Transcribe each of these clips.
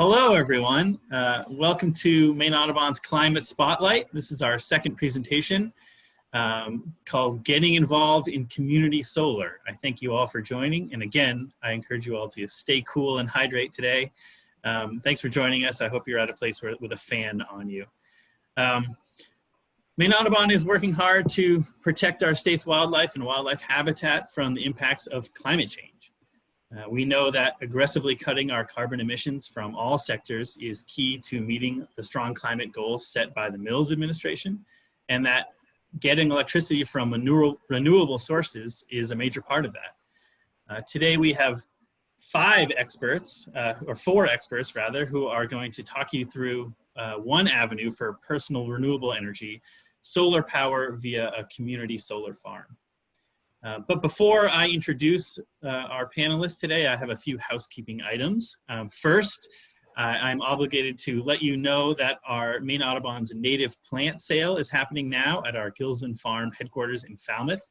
Hello, everyone. Uh, welcome to Maine Audubon's Climate Spotlight. This is our second presentation um, called Getting Involved in Community Solar. I thank you all for joining. And again, I encourage you all to stay cool and hydrate today. Um, thanks for joining us. I hope you're at a place where, with a fan on you. Um, Maine Audubon is working hard to protect our state's wildlife and wildlife habitat from the impacts of climate change. Uh, we know that aggressively cutting our carbon emissions from all sectors is key to meeting the strong climate goals set by the Mills administration, and that getting electricity from renewable sources is a major part of that. Uh, today we have five experts, uh, or four experts rather, who are going to talk you through uh, one avenue for personal renewable energy, solar power via a community solar farm. Uh, but before I introduce uh, our panelists today, I have a few housekeeping items. Um, first, uh, I'm obligated to let you know that our Maine Audubon's native plant sale is happening now at our Gilsland Farm headquarters in Falmouth.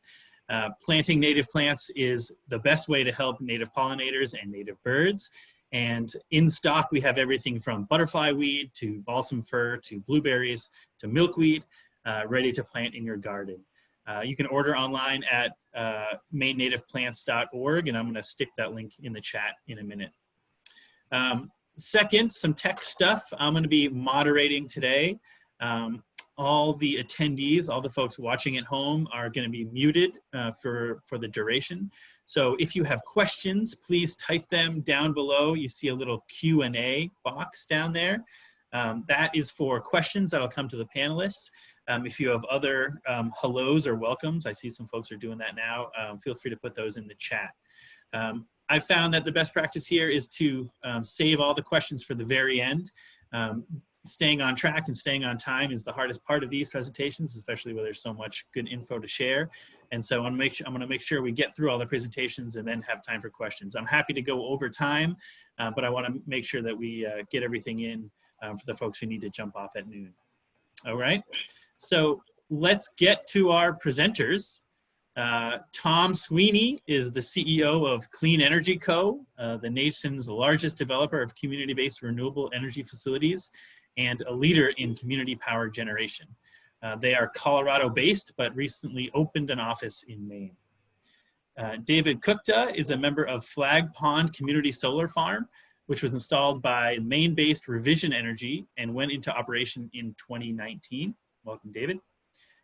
Uh, planting native plants is the best way to help native pollinators and native birds. And in stock, we have everything from butterfly weed to balsam fir to blueberries to milkweed, uh, ready to plant in your garden. Uh, you can order online at uh, mainenativeplants.org, and I'm going to stick that link in the chat in a minute. Um, second, some tech stuff. I'm going to be moderating today. Um, all the attendees, all the folks watching at home are going to be muted uh, for, for the duration. So if you have questions, please type them down below. You see a little Q&A box down there. Um, that is for questions that'll come to the panelists. Um, if you have other um, hellos or welcomes, I see some folks are doing that now, um, feel free to put those in the chat. Um, I found that the best practice here is to um, save all the questions for the very end. Um, staying on track and staying on time is the hardest part of these presentations, especially where there's so much good info to share. And so I'm, make sure, I'm gonna make sure we get through all the presentations and then have time for questions. I'm happy to go over time, uh, but I wanna make sure that we uh, get everything in for the folks who need to jump off at noon. All right. So let's get to our presenters. Uh, Tom Sweeney is the CEO of Clean Energy Co., uh, the nation's largest developer of community-based renewable energy facilities and a leader in community power generation. Uh, they are Colorado-based, but recently opened an office in Maine. Uh, David Kuchta is a member of Flag Pond Community Solar Farm, which was installed by Maine-based Revision Energy and went into operation in 2019. Welcome, David.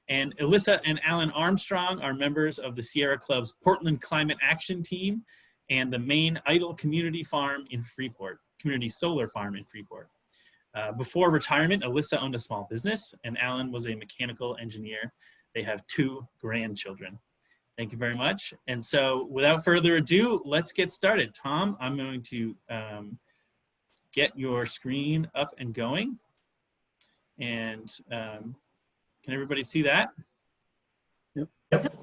And Alyssa and Alan Armstrong are members of the Sierra Club's Portland Climate Action Team and the main Idle Community Farm in Freeport, Community Solar Farm in Freeport. Uh, before retirement, Alyssa owned a small business and Alan was a mechanical engineer. They have two grandchildren. Thank you very much. And so without further ado, let's get started. Tom, I'm going to um, get your screen up and going. And um, can everybody see that? Yep. yep.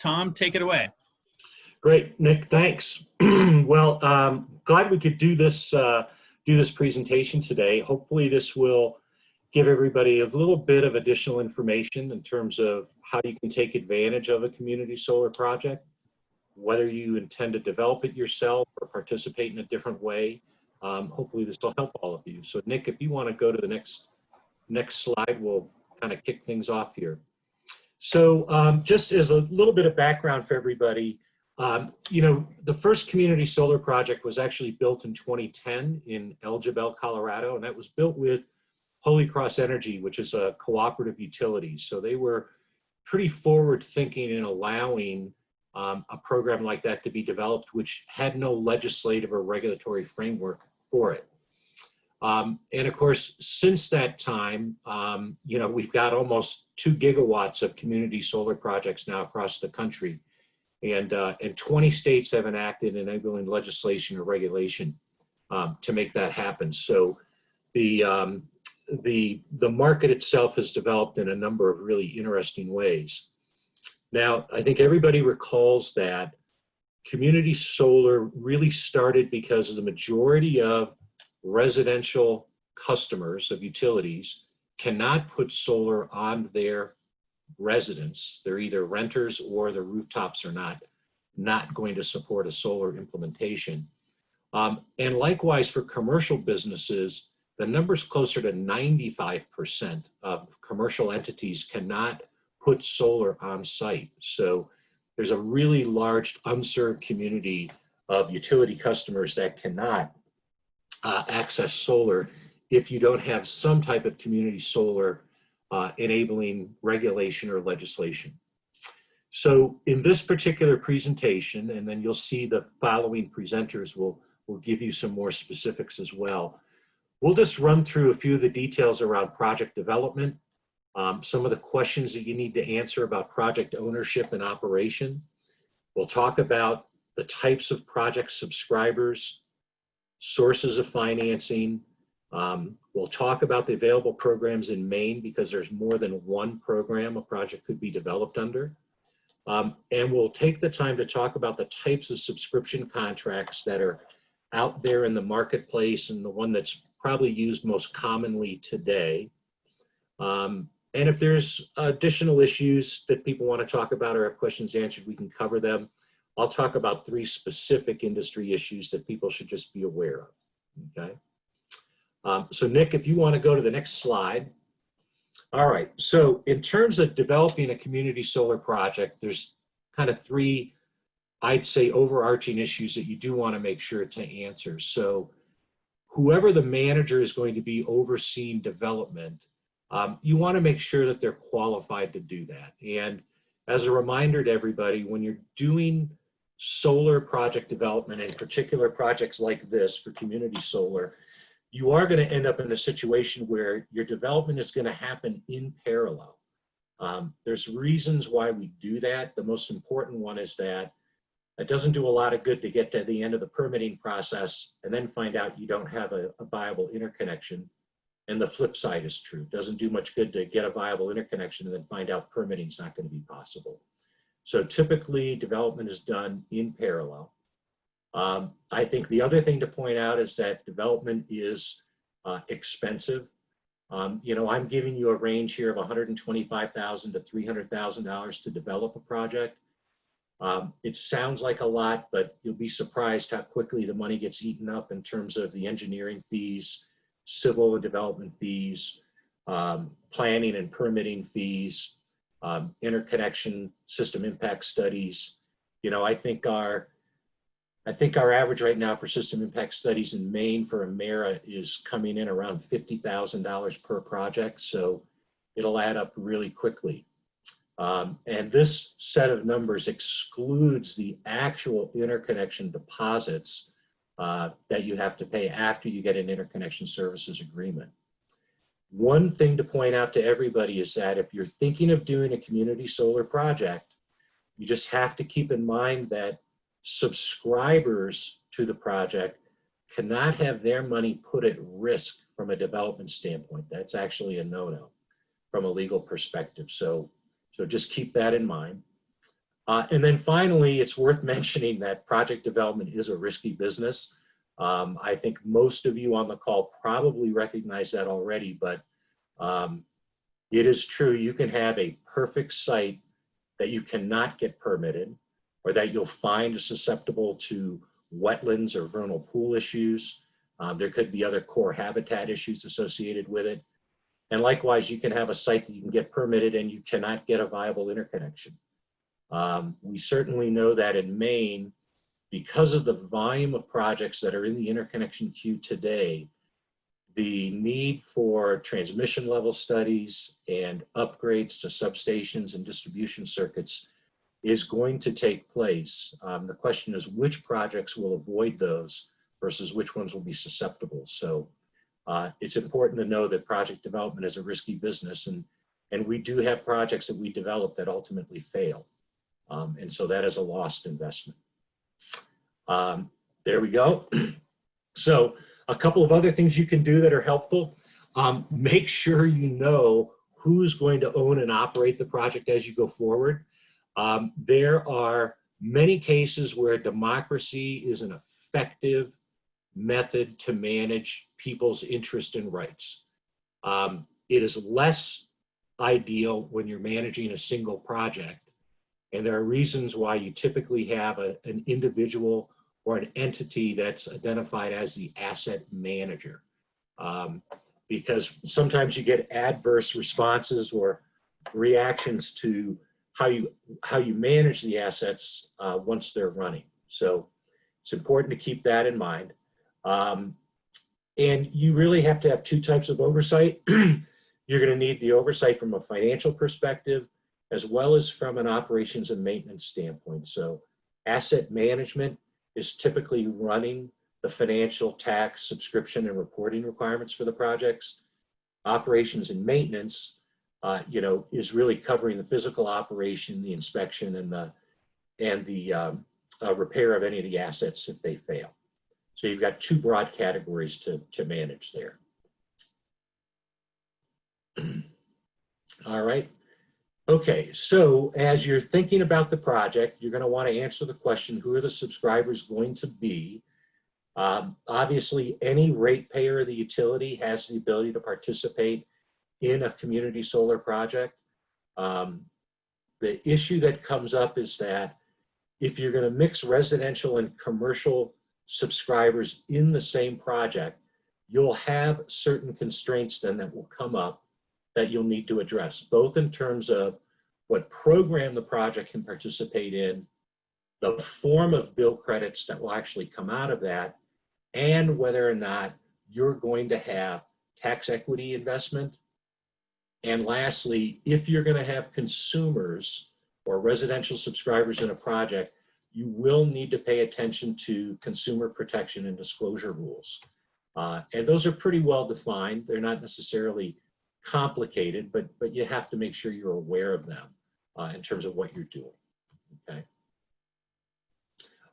Tom, take it away. Great, Nick, thanks. well, um, glad we could do this, uh, do this presentation today. Hopefully this will give everybody a little bit of additional information in terms of how you can take advantage of a community solar project, whether you intend to develop it yourself or participate in a different way. Um, hopefully this will help all of you. So Nick, if you want to go to the next next slide, we'll kind of kick things off here. So um, just as a little bit of background for everybody, um, you know, the first community solar project was actually built in 2010 in El Jebel, Colorado, and that was built with Holy Cross Energy, which is a cooperative utility. So they were pretty forward thinking in allowing um, a program like that to be developed, which had no legislative or regulatory framework for it. Um, and of course, since that time, um, you know, we've got almost two gigawatts of community solar projects now across the country. And, uh, and 20 states have enacted enabling legislation or regulation um, to make that happen. So the, um, the, the market itself has developed in a number of really interesting ways. Now, I think everybody recalls that community solar really started because of the majority of residential customers of utilities cannot put solar on their residence. They're either renters or the rooftops are not, not going to support a solar implementation. Um, and likewise for commercial businesses, the number's closer to 95% of commercial entities cannot put solar on site. So there's a really large unserved community of utility customers that cannot uh, access solar if you don't have some type of community solar uh, enabling regulation or legislation. So in this particular presentation, and then you'll see the following presenters will, will give you some more specifics as well. We'll just run through a few of the details around project development, um, some of the questions that you need to answer about project ownership and operation. We'll talk about the types of project subscribers, sources of financing. Um, we'll talk about the available programs in Maine because there's more than one program a project could be developed under. Um, and we'll take the time to talk about the types of subscription contracts that are out there in the marketplace and the one that's probably used most commonly today. Um, and if there's additional issues that people want to talk about or have questions answered, we can cover them. I'll talk about three specific industry issues that people should just be aware of, okay? Um, so Nick, if you want to go to the next slide. All right, so in terms of developing a community solar project, there's kind of three, I'd say overarching issues that you do want to make sure to answer. So whoever the manager is going to be overseeing development, um, you want to make sure that they're qualified to do that. And as a reminder to everybody, when you're doing solar project development, in particular projects like this for community solar, you are going to end up in a situation where your development is going to happen in parallel. Um, there's reasons why we do that. The most important one is that it doesn't do a lot of good to get to the end of the permitting process and then find out you don't have a, a viable interconnection and the flip side is true. It doesn't do much good to get a viable interconnection and then find out permitting is not going to be possible. So typically development is done in parallel. Um, I think the other thing to point out is that development is uh, expensive. Um, you know, I'm giving you a range here of 125,000 to $300,000 to develop a project. Um, it sounds like a lot, but you'll be surprised how quickly the money gets eaten up in terms of the engineering fees, civil development fees, um, planning and permitting fees, um, interconnection system impact studies. You know, I think our I think our average right now for system impact studies in Maine for Emera is coming in around $50,000 per project. So it'll add up really quickly. Um, and this set of numbers excludes the actual interconnection deposits uh, that you have to pay after you get an interconnection services agreement. One thing to point out to everybody is that if you're thinking of doing a community solar project, you just have to keep in mind that subscribers to the project cannot have their money put at risk from a development standpoint. That's actually a no-no from a legal perspective. So, so just keep that in mind. Uh, and then finally, it's worth mentioning that project development is a risky business. Um, I think most of you on the call probably recognize that already, but um, it is true you can have a perfect site that you cannot get permitted or that you'll find is susceptible to wetlands or vernal pool issues. Um, there could be other core habitat issues associated with it. And likewise, you can have a site that you can get permitted and you cannot get a viable interconnection. Um, we certainly know that in Maine, because of the volume of projects that are in the interconnection queue today, the need for transmission level studies and upgrades to substations and distribution circuits is going to take place. Um, the question is which projects will avoid those versus which ones will be susceptible. So uh, it's important to know that project development is a risky business and, and we do have projects that we develop that ultimately fail. Um, and so that is a lost investment. Um, there we go. so a couple of other things you can do that are helpful. Um, make sure you know who's going to own and operate the project as you go forward. Um, there are many cases where democracy is an effective method to manage people's interest and rights. Um, it is less ideal when you're managing a single project. And there are reasons why you typically have a, an individual or an entity that's identified as the asset manager. Um, because sometimes you get adverse responses or reactions to how you how you manage the assets uh, once they're running. So it's important to keep that in mind. Um, and you really have to have two types of oversight. You're going to need the oversight from a financial perspective as well as from an operations and maintenance standpoint. So asset management is typically running the financial tax subscription and reporting requirements for the projects. Operations and maintenance, uh, you know, is really covering the physical operation, the inspection, and the and the um, uh, repair of any of the assets if they fail. So you've got two broad categories to to manage there. All right. Okay, so as you're thinking about the project, you're going to want to answer the question, who are the subscribers going to be? Um, obviously, any ratepayer of the utility has the ability to participate in a community solar project. Um, the issue that comes up is that if you're going to mix residential and commercial subscribers in the same project, you'll have certain constraints then that will come up that you'll need to address, both in terms of what program the project can participate in, the form of bill credits that will actually come out of that, and whether or not you're going to have tax equity investment. And lastly, if you're going to have consumers or residential subscribers in a project, you will need to pay attention to consumer protection and disclosure rules. Uh, and those are pretty well defined. They're not necessarily complicated, but, but you have to make sure you're aware of them uh, in terms of what you're doing, okay?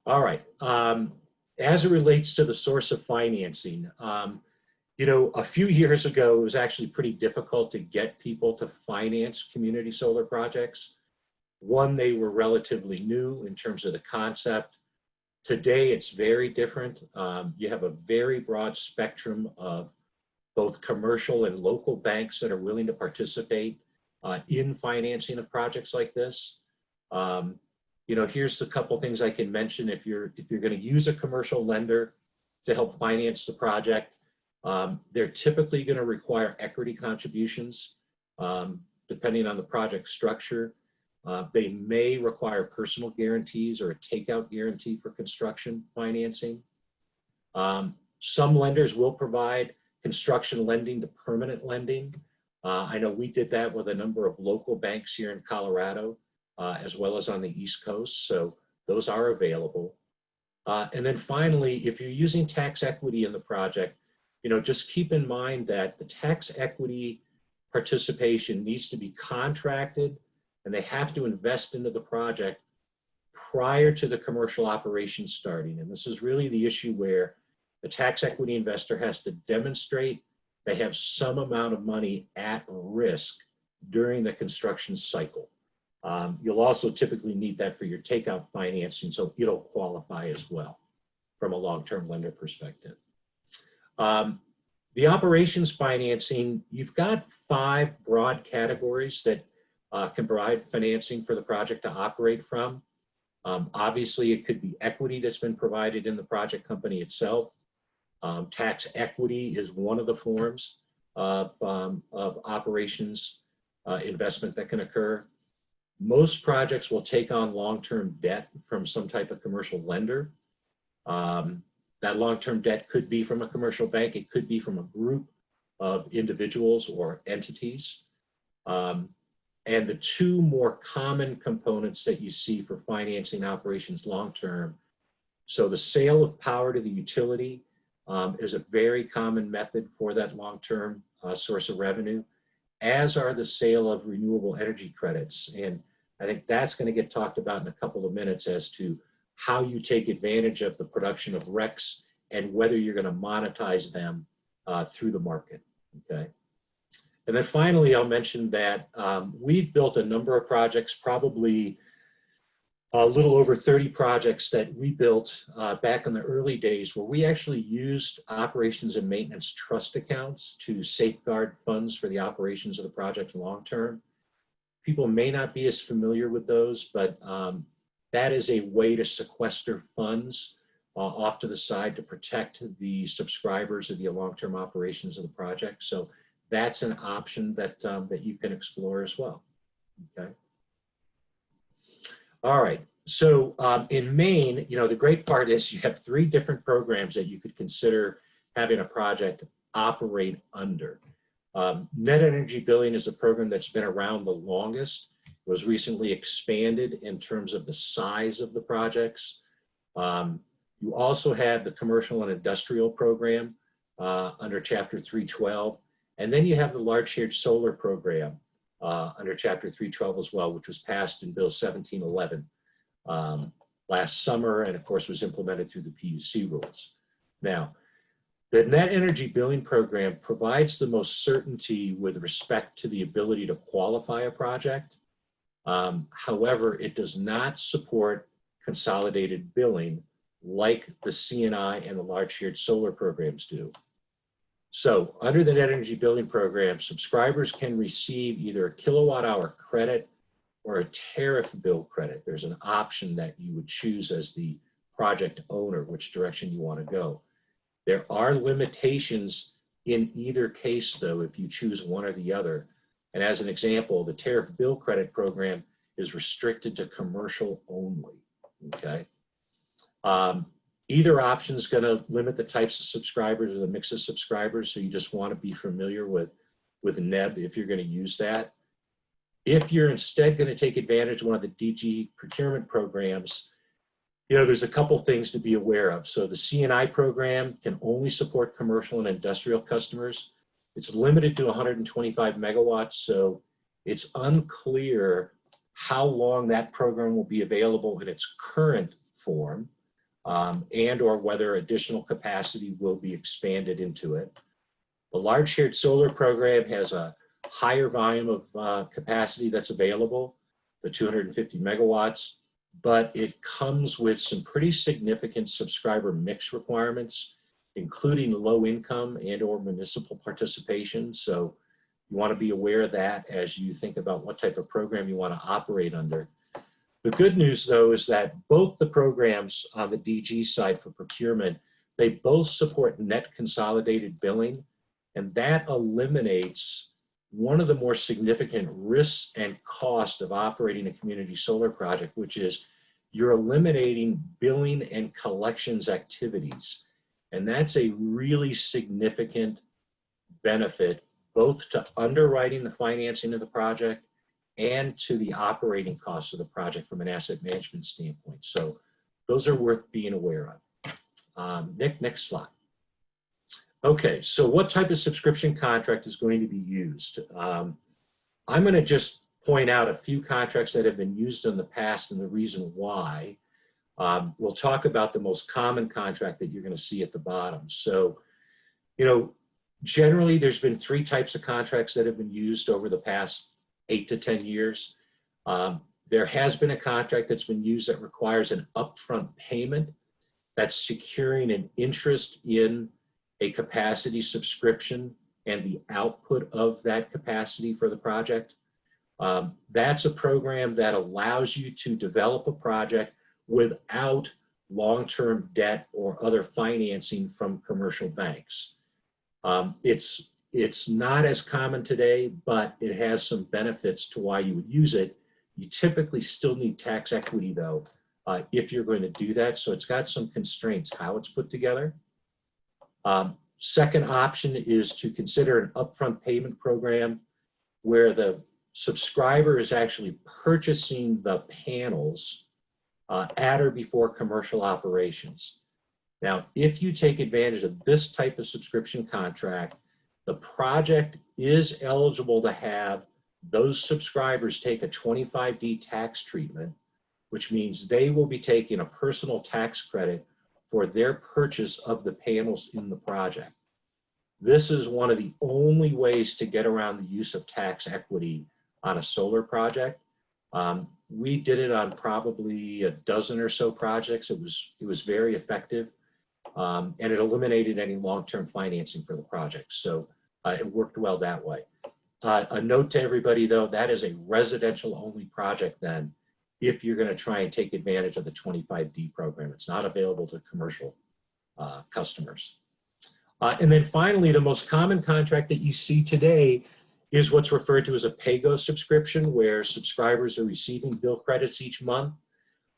All right, um, as it relates to the source of financing, um, you know, a few years ago, it was actually pretty difficult to get people to finance community solar projects. One, they were relatively new in terms of the concept. Today, it's very different. Um, you have a very broad spectrum of both commercial and local banks that are willing to participate uh, in financing of projects like this. Um, you know, here's a couple things I can mention. If you're if you're going to use a commercial lender to help finance the project, um, they're typically going to require equity contributions, um, depending on the project structure. Uh, they may require personal guarantees or a takeout guarantee for construction financing. Um, some lenders will provide construction lending to permanent lending. Uh, I know we did that with a number of local banks here in Colorado, uh, as well as on the East Coast. So those are available. Uh, and then finally, if you're using tax equity in the project, you know, just keep in mind that the tax equity participation needs to be contracted and they have to invest into the project prior to the commercial operation starting. And this is really the issue where the tax equity investor has to demonstrate they have some amount of money at risk during the construction cycle. Um, you'll also typically need that for your takeout financing, so it'll qualify as well from a long-term lender perspective. Um, the operations financing, you've got five broad categories that uh, can provide financing for the project to operate from. Um, obviously, it could be equity that's been provided in the project company itself. Um, tax equity is one of the forms of, um, of operations uh, investment that can occur. Most projects will take on long-term debt from some type of commercial lender. Um, that long-term debt could be from a commercial bank. It could be from a group of individuals or entities. Um, and the two more common components that you see for financing operations long-term. So the sale of power to the utility um, is a very common method for that long-term uh, source of revenue, as are the sale of renewable energy credits. And I think that's going to get talked about in a couple of minutes as to how you take advantage of the production of RECs and whether you're going to monetize them uh, through the market. Okay. And then finally, I'll mention that um, we've built a number of projects, probably a little over 30 projects that we built uh, back in the early days where we actually used operations and maintenance trust accounts to safeguard funds for the operations of the project long term. People may not be as familiar with those, but um, that is a way to sequester funds uh, off to the side to protect the subscribers of the long-term operations of the project. So that's an option that, um, that you can explore as well. Okay. All right. So um, in Maine, you know, the great part is you have three different programs that you could consider having a project operate under. Um, net energy billing is a program that's been around the longest, was recently expanded in terms of the size of the projects. Um, you also have the commercial and industrial program uh, under chapter 312. And then you have the large shared solar program uh, under chapter 312 as well, which was passed in bill 1711 um, last summer and of course was implemented through the PUC rules. Now, the net energy billing program provides the most certainty with respect to the ability to qualify a project. Um, however, it does not support consolidated billing like the CNI and the large shared solar programs do. So under the net energy billing program, subscribers can receive either a kilowatt hour credit or a tariff bill credit. There's an option that you would choose as the project owner, which direction you want to go. There are limitations in either case, though, if you choose one or the other. And as an example, the tariff bill credit program is restricted to commercial only, okay? Um, either option is going to limit the types of subscribers or the mix of subscribers. So you just want to be familiar with, with NEB if you're going to use that. If you're instead going to take advantage of one of the DG procurement programs, you know, there's a couple things to be aware of. So the CNI program can only support commercial and industrial customers. It's limited to 125 megawatts. So it's unclear how long that program will be available in its current form um, and or whether additional capacity will be expanded into it. The large shared solar program has a higher volume of uh, capacity that's available, the 250 megawatts, but it comes with some pretty significant subscriber mix requirements, including low income and or municipal participation. So you want to be aware of that as you think about what type of program you want to operate under. The good news, though, is that both the programs on the DG side for procurement, they both support net consolidated billing, and that eliminates one of the more significant risks and cost of operating a community solar project, which is you're eliminating billing and collections activities. And that's a really significant benefit, both to underwriting the financing of the project and to the operating costs of the project from an asset management standpoint. So those are worth being aware of. Um, Nick, next slide. Okay, so what type of subscription contract is going to be used? Um, I'm going to just point out a few contracts that have been used in the past and the reason why. Um, we'll talk about the most common contract that you're going to see at the bottom. So, you know, generally there's been three types of contracts that have been used over the past eight to 10 years. Um, there has been a contract that's been used that requires an upfront payment that's securing an interest in a capacity subscription and the output of that capacity for the project. Um, that's a program that allows you to develop a project without long-term debt or other financing from commercial banks. Um, it's it's not as common today, but it has some benefits to why you would use it. You typically still need tax equity though, uh, if you're going to do that. So it's got some constraints how it's put together. Um, second option is to consider an upfront payment program where the subscriber is actually purchasing the panels uh, at or before commercial operations. Now, if you take advantage of this type of subscription contract, the project is eligible to have those subscribers take a 25D tax treatment, which means they will be taking a personal tax credit for their purchase of the panels in the project. This is one of the only ways to get around the use of tax equity on a solar project. Um, we did it on probably a dozen or so projects. It was, it was very effective um, and it eliminated any long-term financing for the project. So uh, it worked well that way. Uh, a note to everybody though, that is a residential only project then. if you're going to try and take advantage of the 25D program. It's not available to commercial uh, customers. Uh, and then finally, the most common contract that you see today is what's referred to as a PAYGO subscription, where subscribers are receiving bill credits each month,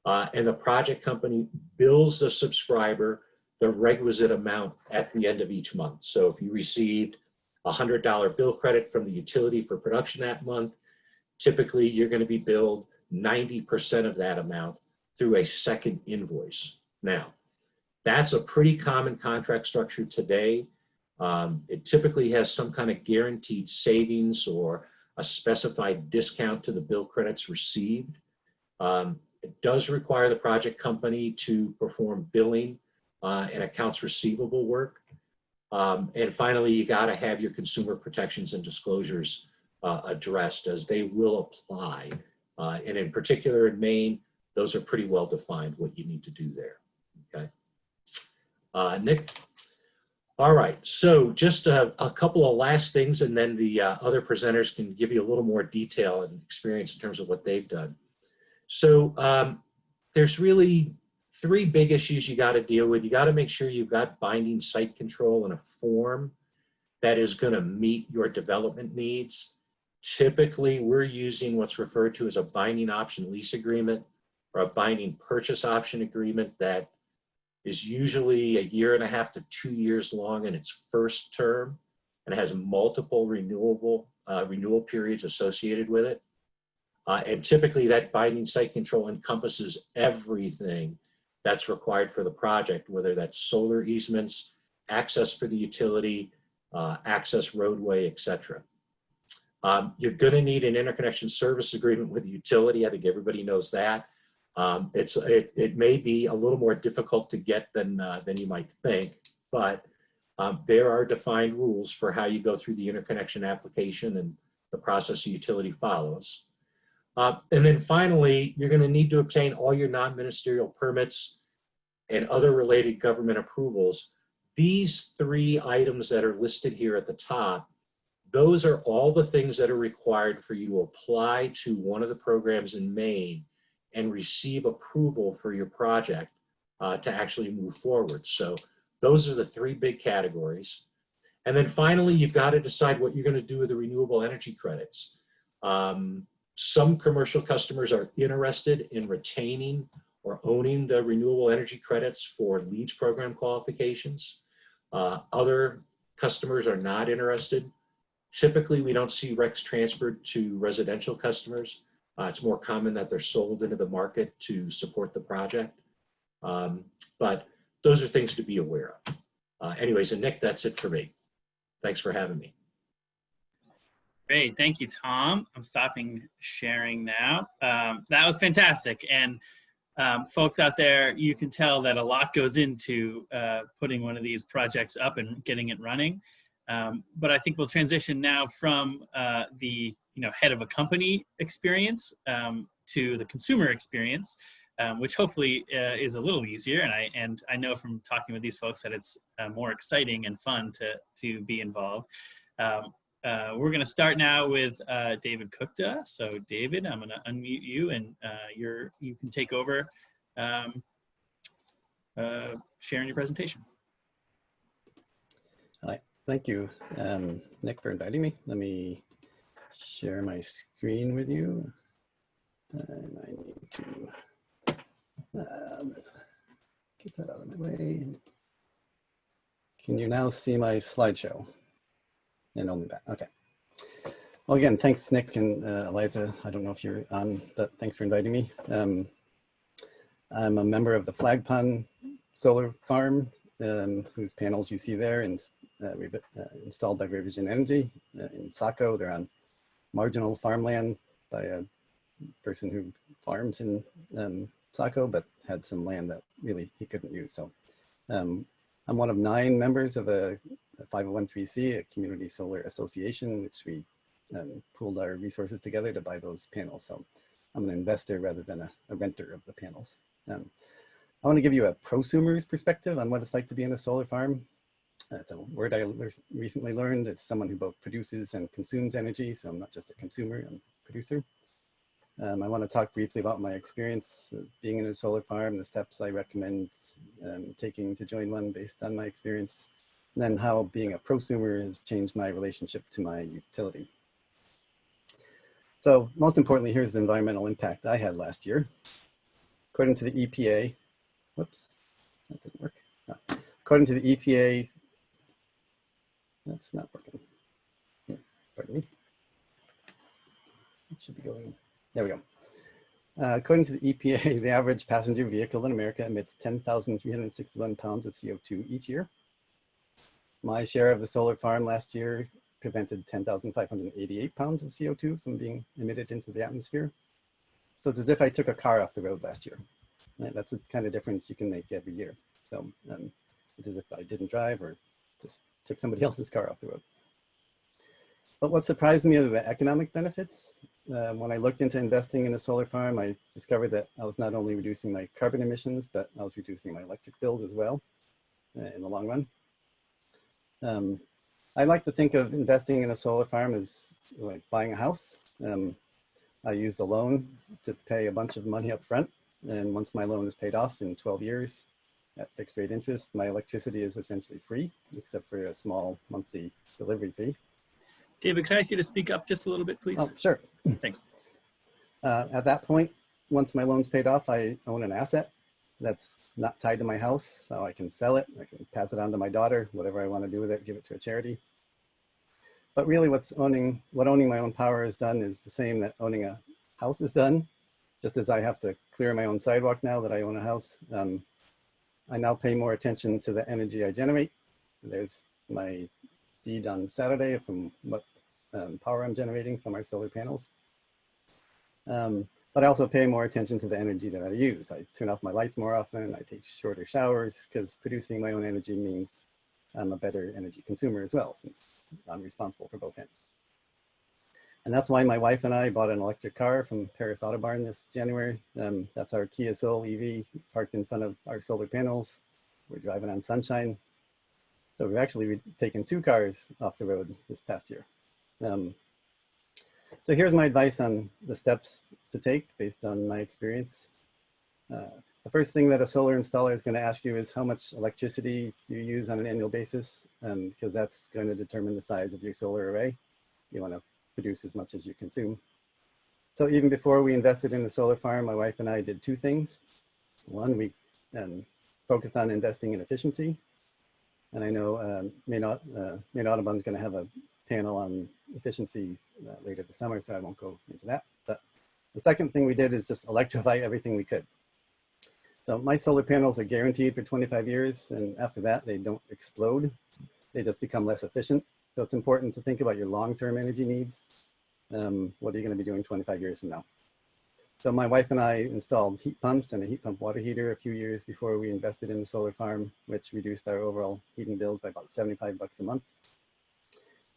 uh, and the project company bills the subscriber the requisite amount at the end of each month. So if you received a $100 bill credit from the utility for production that month, typically you're going to be billed 90% of that amount through a second invoice. Now, that's a pretty common contract structure today. Um, it typically has some kind of guaranteed savings or a specified discount to the bill credits received. Um, it does require the project company to perform billing uh, and accounts receivable work. Um, and finally, you got to have your consumer protections and disclosures uh, addressed as they will apply. Uh, and in particular in Maine, those are pretty well defined what you need to do there. Okay. Uh, Nick? All right, so just a, a, couple of last things and then the uh, other presenters can give you a little more detail and experience in terms of what they've done. So um, there's really three big issues you got to deal with. You got to make sure you've got binding site control in a form that is going to meet your development needs. Typically, we're using what's referred to as a binding option lease agreement or a binding purchase option agreement that is usually a year and a half to two years long in its first term and has multiple renewable uh, renewal periods associated with it. Uh, and typically that binding site control encompasses everything that's required for the project, whether that's solar easements, access for the utility, uh, access roadway, etc. Um, you're going to need an interconnection service agreement with the utility. I think everybody knows that. Um, it's it, it may be a little more difficult to get than uh, than you might think, but um, there are defined rules for how you go through the interconnection application and the process the utility follows. Uh, and then finally, you're going to need to obtain all your non-ministerial permits and other related government approvals. These three items that are listed here at the top, those are all the things that are required for you to apply to one of the programs in Maine and receive approval for your project uh, to actually move forward. So those are the three big categories. And then finally, you've got to decide what you're going to do with the renewable energy credits. Um, some commercial customers are interested in retaining or owning the renewable energy credits for LEED program qualifications. Uh, other customers are not interested. Typically, we don't see RECs transferred to residential customers. Uh, it's more common that they're sold into the market to support the project. Um, but those are things to be aware of. Uh, anyways, and Nick, that's it for me. Thanks for having me. Great, thank you, Tom. I'm stopping sharing now. Um, that was fantastic. And um, folks out there, you can tell that a lot goes into uh, putting one of these projects up and getting it running. Um, but I think we'll transition now from uh, the you know head of a company experience um, to the consumer experience, um, which hopefully uh, is a little easier. And I and I know from talking with these folks that it's uh, more exciting and fun to to be involved. Uh, we're going to start now with uh, David Kuchta. So David, I'm going to unmute you and uh, you're you can take over um, uh, sharing your presentation. Hi, thank you, um, Nick, for inviting me. Let me share my screen with you. And I need to um, get that out of my way. Can you now see my slideshow? And only that, okay. Well, again, thanks, Nick and uh, Eliza. I don't know if you're on, but thanks for inviting me. Um, I'm a member of the Flag Solar Farm, um, whose panels you see there, and uh, uh, installed by Revision Energy uh, in Saco. They're on marginal farmland by a person who farms in um, Saco, but had some land that really he couldn't use. So um, I'm one of nine members of a, a 501c, a community solar association, which we um, pooled our resources together to buy those panels. So I'm an investor rather than a, a renter of the panels. Um, I want to give you a prosumer's perspective on what it's like to be in a solar farm. That's a word I recently learned. It's someone who both produces and consumes energy. So I'm not just a consumer, I'm a producer. Um, I want to talk briefly about my experience uh, being in a solar farm, the steps I recommend um, taking to join one based on my experience, and then how being a prosumer has changed my relationship to my utility. So most importantly, here's the environmental impact I had last year. According to the EPA, whoops, that didn't work. No. According to the EPA, that's not working. Pardon me. It should be going, there we go. Uh, according to the EPA, the average passenger vehicle in America emits 10,361 pounds of CO2 each year. My share of the solar farm last year prevented 10,588 pounds of CO2 from being emitted into the atmosphere. So it's as if I took a car off the road last year. Right? That's the kind of difference you can make every year. So um, it's as if I didn't drive or just took somebody else's car off the road. But what surprised me are the economic benefits. Um, when I looked into investing in a solar farm, I discovered that I was not only reducing my carbon emissions, but I was reducing my electric bills as well uh, in the long run. Um, I like to think of investing in a solar farm as like buying a house. Um, I used a loan to pay a bunch of money up front. And once my loan is paid off in 12 years at fixed rate interest, my electricity is essentially free, except for a small monthly delivery fee. David, can I ask you to speak up just a little bit, please? Oh, sure. Thanks. Uh, at that point, once my loan's paid off, I own an asset that's not tied to my house, so I can sell it. I can pass it on to my daughter, whatever I want to do with it, give it to a charity. But really what's owning, what owning my own power has done is the same that owning a house has done. Just as I have to clear my own sidewalk now that I own a house, um, I now pay more attention to the energy I generate. There's my feed on Saturday from what um, power I'm generating from our solar panels. Um, but I also pay more attention to the energy that I use. I turn off my lights more often. I take shorter showers because producing my own energy means I'm a better energy consumer as well, since I'm responsible for both ends. And that's why my wife and I bought an electric car from Paris Autobarn this January. Um, that's our Kia Soul EV parked in front of our solar panels. We're driving on sunshine. So we've actually taken two cars off the road this past year. Um, so here's my advice on the steps to take based on my experience. Uh, the first thing that a solar installer is going to ask you is how much electricity do you use on an annual basis, um, because that's going to determine the size of your solar array. You want to produce as much as you consume. So even before we invested in the solar farm, my wife and I did two things. One, we um, focused on investing in efficiency. And I know um, Maine, uh, Maine is going to have a panel on efficiency uh, later this summer, so I won't go into that. But the second thing we did is just electrify everything we could. So my solar panels are guaranteed for 25 years, and after that, they don't explode. They just become less efficient. So it's important to think about your long-term energy needs. Um, what are you going to be doing 25 years from now? So my wife and I installed heat pumps and a heat pump water heater a few years before we invested in the solar farm, which reduced our overall heating bills by about 75 bucks a month.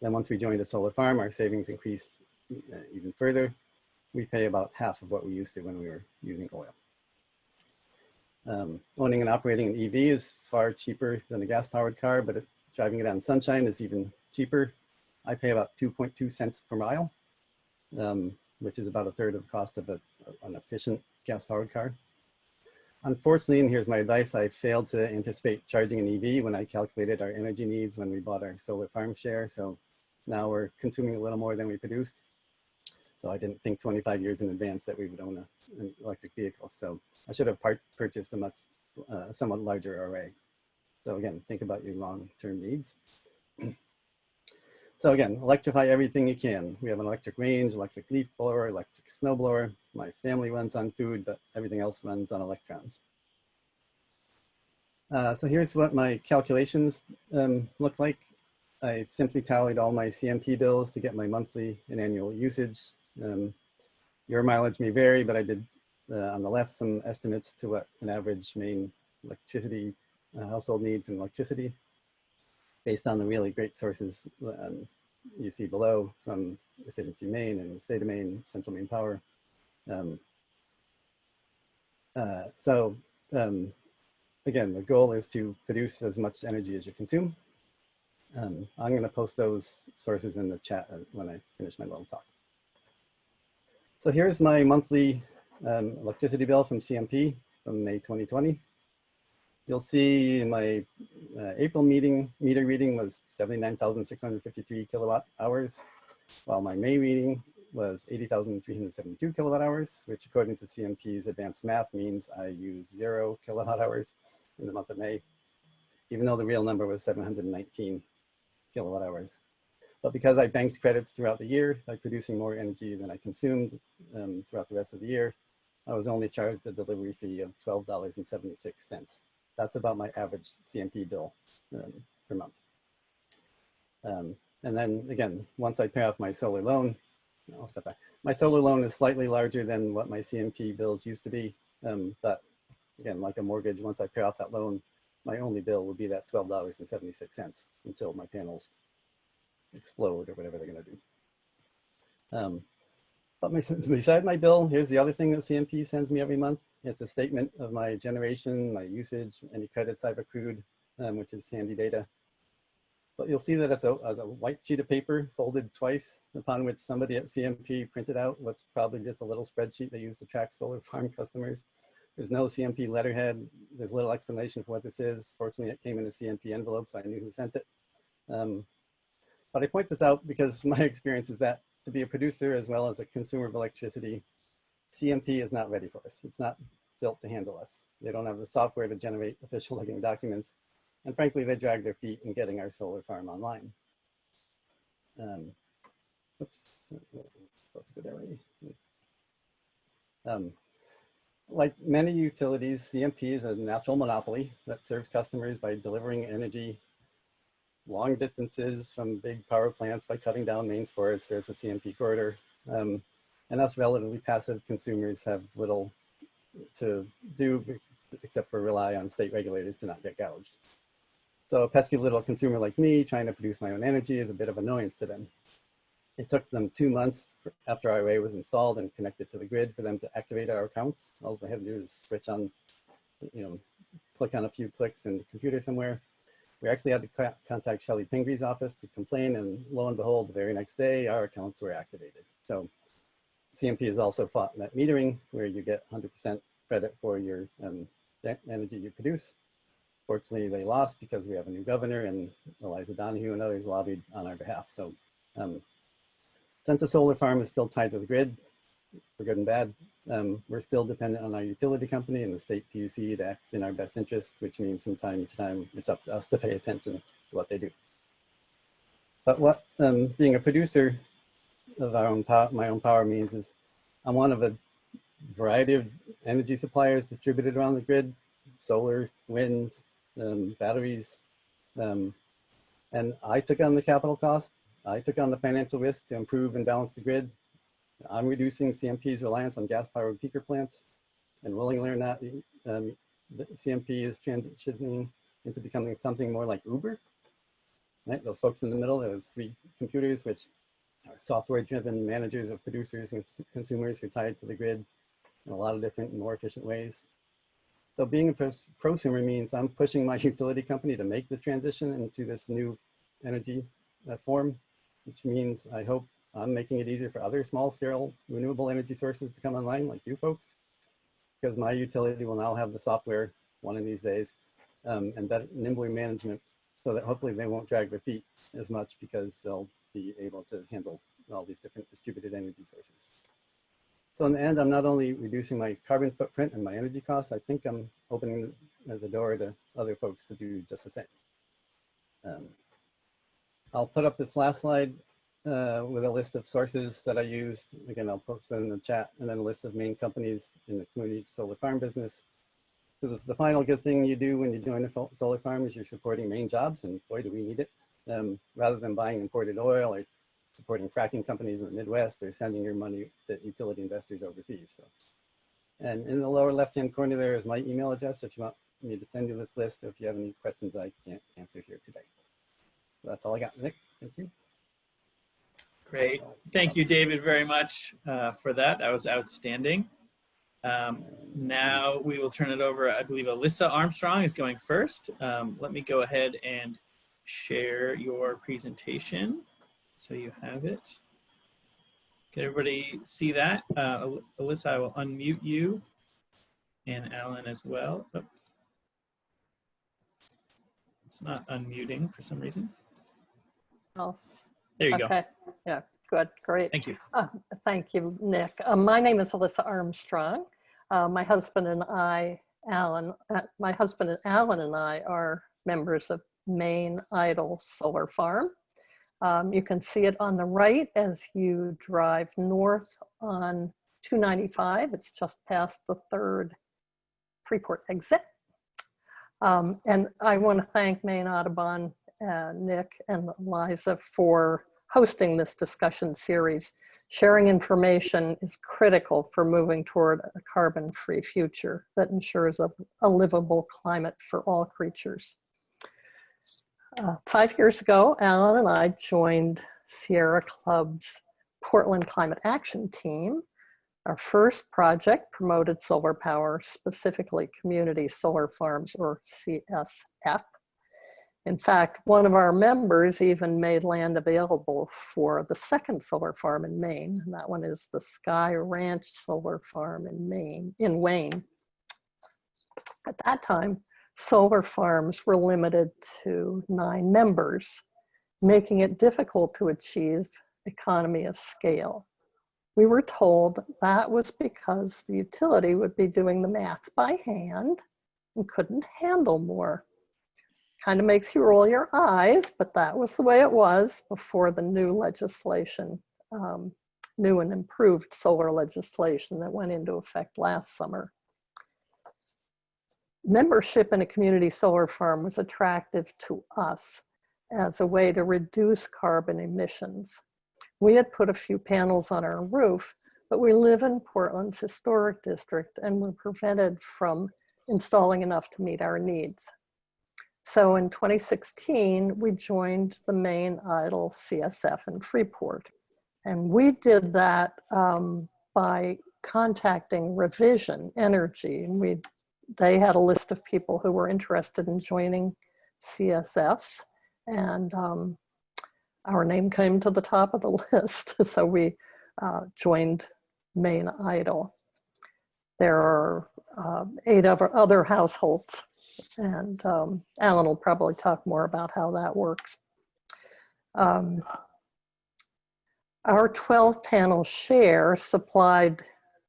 Then once we joined a solar farm, our savings increased uh, even further. We pay about half of what we used to when we were using oil. Um, owning and operating an EV is far cheaper than a gas powered car, but it, driving it on sunshine is even cheaper. I pay about 2.2 cents per mile, um, which is about a third of the cost of a, an efficient gas powered car. Unfortunately, and here's my advice, I failed to anticipate charging an EV when I calculated our energy needs when we bought our solar farm share. So now we're consuming a little more than we produced. So I didn't think 25 years in advance that we would own a, an electric vehicle. So I should have purchased a much, uh, somewhat larger array. So again, think about your long-term needs. so again, electrify everything you can. We have an electric range, electric leaf blower, electric snow blower. My family runs on food, but everything else runs on electrons. Uh, so here's what my calculations um, look like. I simply tallied all my CMP bills to get my monthly and annual usage. Um, your mileage may vary, but I did uh, on the left some estimates to what an average Maine electricity uh, household needs in electricity based on the really great sources um, you see below from Efficiency Maine and State of Maine, Central Maine Power. Um, uh, so um, again, the goal is to produce as much energy as you consume. Um, I'm going to post those sources in the chat uh, when I finish my little talk. So here's my monthly um, electricity bill from CMP from May 2020. You'll see my uh, April meeting meter reading was 79,653 kilowatt hours, while my May reading was 80,372 kilowatt hours, which according to CMP's advanced math means I use zero kilowatt hours in the month of May, even though the real number was 719 kilowatt hours. But because I banked credits throughout the year by producing more energy than I consumed um, throughout the rest of the year, I was only charged a delivery fee of $12.76. That's about my average CMP bill um, per month. Um, and then again, once I pay off my solar loan, I'll step back. My solar loan is slightly larger than what my CMP bills used to be. Um, but again, like a mortgage, once I pay off that loan, my only bill would be that $12.76 until my panels explode or whatever they're gonna do. Um, but my, besides my bill, here's the other thing that CMP sends me every month. It's a statement of my generation, my usage, any credits I've accrued, um, which is handy data. But you'll see that as a, as a white sheet of paper folded twice, upon which somebody at CMP printed out what's probably just a little spreadsheet they use to track solar farm customers. There's no CMP letterhead. There's little explanation for what this is. Fortunately, it came in a CMP envelope, so I knew who sent it. Um, but I point this out because my experience is that to be a producer as well as a consumer of electricity, CMP is not ready for us. It's not built to handle us. They don't have the software to generate official looking documents. And frankly, they drag their feet in getting our solar farm online. Um, oops, supposed to go there. Um, like many utilities, CMP is a natural monopoly that serves customers by delivering energy long distances from big power plants by cutting down Maine's forests. There's a CMP corridor. Um, and us relatively passive consumers have little to do except for rely on state regulators to not get gouged. So a pesky little consumer like me trying to produce my own energy is a bit of annoyance to them. It took them two months after array was installed and connected to the grid for them to activate our accounts. All they had to do is switch on, you know, click on a few clicks in the computer somewhere. We actually had to contact Chellie Pingree's office to complain and lo and behold, the very next day, our accounts were activated. So CMP has also fought net metering where you get 100% credit for your um, energy you produce. Fortunately, they lost because we have a new governor and Eliza Donoghue and others lobbied on our behalf. So um, since a solar farm is still tied to the grid, for good and bad, um, we're still dependent on our utility company and the state PUC to act in our best interests, which means from time to time, it's up to us to pay attention to what they do. But what um, being a producer of our own power, my own power means is I'm one of a variety of energy suppliers distributed around the grid, solar, wind, um, batteries. Um, and I took on the capital cost. I took on the financial risk to improve and balance the grid. I'm reducing CMP's reliance on gas-powered peaker plants. And willingly or not, um, the CMP is transitioning into becoming something more like Uber. Right? Those folks in the middle, those three computers, which are software-driven managers of producers and consumers who are tied to the grid in a lot of different and more efficient ways. So being a prosumer means I'm pushing my utility company to make the transition into this new energy uh, form, which means I hope I'm making it easier for other small scale renewable energy sources to come online like you folks, because my utility will now have the software one of these days um, and better nimbler management so that hopefully they won't drag their feet as much because they'll be able to handle all these different distributed energy sources. So in the end, I'm not only reducing my carbon footprint and my energy costs, I think I'm opening the door to other folks to do just the same. Um, I'll put up this last slide uh, with a list of sources that I used. Again, I'll post them in the chat and then a list of Maine companies in the community solar farm business. Because it's the final good thing you do when you join a solar farm is you're supporting Maine jobs and boy, do we need it. Um, rather than buying imported oil or supporting fracking companies in the Midwest or sending your money to utility investors overseas. So, and in the lower left-hand corner there is my email address if you want me to send you this list or if you have any questions I can't answer here today. So that's all I got, Nick. Thank you. Great. Thank you, David, very much uh, for that. That was outstanding. Um, now we will turn it over. I believe Alyssa Armstrong is going first. Um, let me go ahead and share your presentation so you have it. Can everybody see that? Uh, Alyssa, I will unmute you and Alan as well. Oh. It's not unmuting for some reason. Oh, There you go. okay. Yeah, good, great. Thank you. Uh, Thank you, Nick. Uh, My name is Alyssa Armstrong. Uh, My husband and I, Alan, uh, my husband and Alan and I are members of Maine Idle Solar Farm. Um, You can see it on the right as you drive north on 295. It's just past the third Freeport exit. Um, And I want to thank Maine Audubon, uh, Nick and Liza for hosting this discussion series. Sharing information is critical for moving toward a carbon-free future that ensures a, a livable climate for all creatures. Uh, five years ago, Alan and I joined Sierra Club's Portland Climate Action Team. Our first project promoted solar power, specifically community solar farms or CSF. In fact, one of our members even made land available for the second solar farm in Maine. And that one is the Sky Ranch Solar Farm in Maine, in Wayne. At that time, solar farms were limited to nine members, making it difficult to achieve economy of scale. We were told that was because the utility would be doing the math by hand and couldn't handle more kind of makes you roll your eyes, but that was the way it was before the new legislation, um, new and improved solar legislation that went into effect last summer. Membership in a community solar farm was attractive to us as a way to reduce carbon emissions. We had put a few panels on our roof, but we live in Portland's historic district and were prevented from installing enough to meet our needs. So in 2016, we joined the Maine Idle CSF in Freeport. And we did that um, by contacting Revision Energy. And we, they had a list of people who were interested in joining CSFs. And um, our name came to the top of the list. so we uh, joined Maine Idle. There are uh, eight other, other households and um, Alan will probably talk more about how that works. Um, our 12 panel share supplied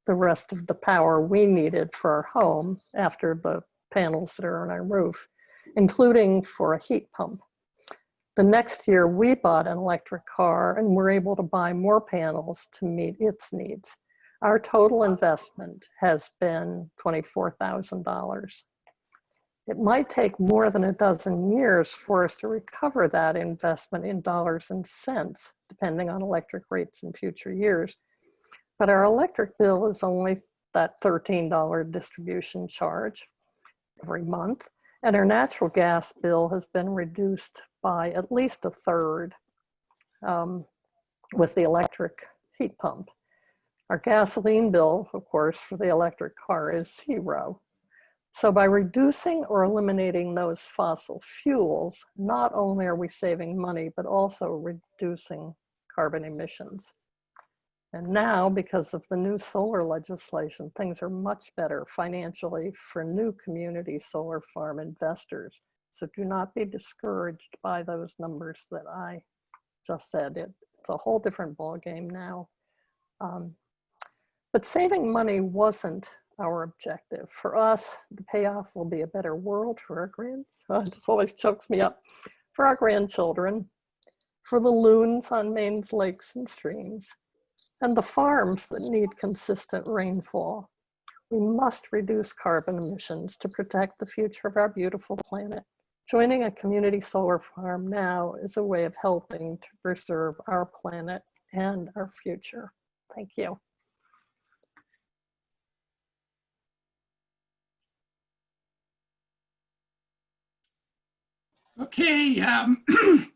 the rest of the power we needed for our home after the panels that are on our roof, including for a heat pump. The next year we bought an electric car and were able to buy more panels to meet its needs. Our total investment has been $24,000. It might take more than a dozen years for us to recover that investment in dollars and cents, depending on electric rates in future years. But our electric bill is only that $13 distribution charge every month. And our natural gas bill has been reduced by at least a third um, with the electric heat pump. Our gasoline bill, of course, for the electric car is zero. So by reducing or eliminating those fossil fuels, not only are we saving money, but also reducing carbon emissions. And now, because of the new solar legislation, things are much better financially for new community solar farm investors. So do not be discouraged by those numbers that I just said. It, it's a whole different ballgame now. Um, but saving money wasn't our objective. For us, the payoff will be a better world for our grands. Oh, it just always chokes me up. For our grandchildren, for the loons on Maine's lakes and streams, and the farms that need consistent rainfall. We must reduce carbon emissions to protect the future of our beautiful planet. Joining a community solar farm now is a way of helping to preserve our planet and our future. Thank you. Okay, um,